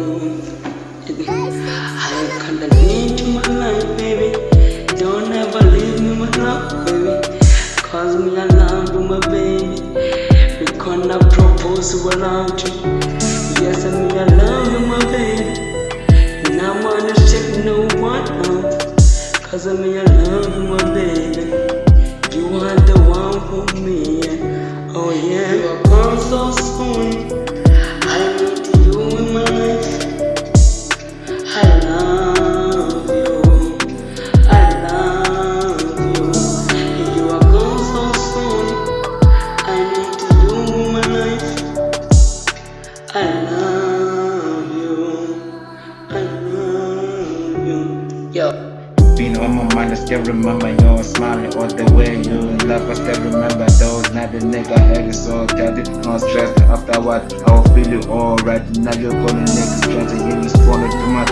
I'm gonna need you my life, baby. Don't ever leave me, my love, baby. Cause me I love you, my baby. We gonna propose without you. Yes, I mean I love you, my baby. Now I'm gonna check no one out. Cause I mean I love you, my baby. You are the one for me. Oh yeah, you are gone so soon. Yo. Been on my mind, I still remember you smiling all the way you love. I still remember those nights the nigga had it so tight, no stress. After what, I will feel you alright. Now you're it stress and you just wanna do my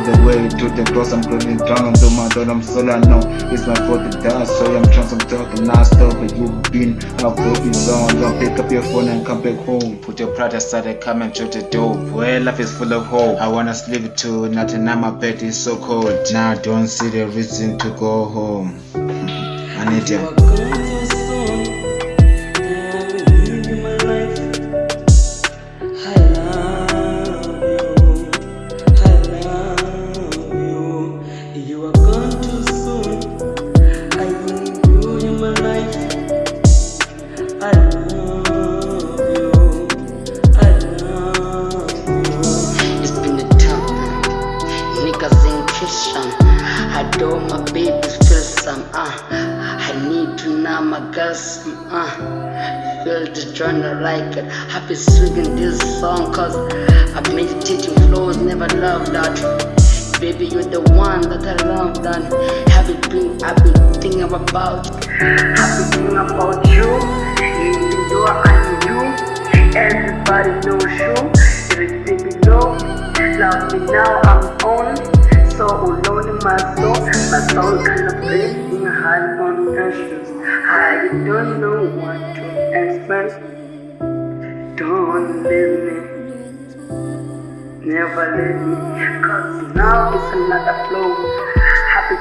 all the way to the cross. I'm closing down, I'm doing I'm solo. I know it's my fault to die, so I'm trying, I'm talking non-stop. But you've been out for this on. Don't pick up your phone and come back home. Put your pride aside and come and shut the door. Well, life is full of hope. I wanna sleep too, nothing on my bed is so cold. Now I don't see the reason to go home. I need You gone too soon. I leave you in my life. I love you. I love you. It's been a time. Niggas ain't Christian. I do my babies feel some. Uh, I need to know my girls. Uh, feel the journey like it. I be singing this song cause I meditating flows, never loved that. Baby, you're the one that I love that. Have you been, I've been thinking about. I've been thinking about you. Even though I knew everybody knows you. Everything below. Love me now, I'm on. So alone in my soul. My soul kind of breaking high on issues. I don't know what to expect. Don't leave me. Never leave me, cause now it's another flow.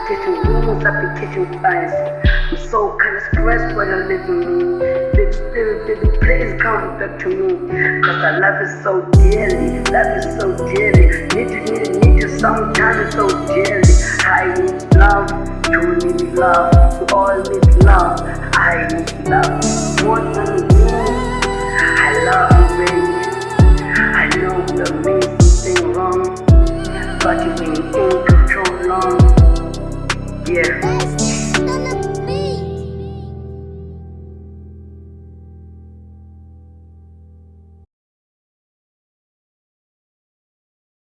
Teaching rules, teaching flies. I'm so kinda stressed when you're leaving me. Baby, baby, baby, please come back to me. Cause I love you so dearly, love you so dearly. Need you, need you, need you sometimes so dearly. I need love, you need love, we all need love. I need love, more than Um, yeah.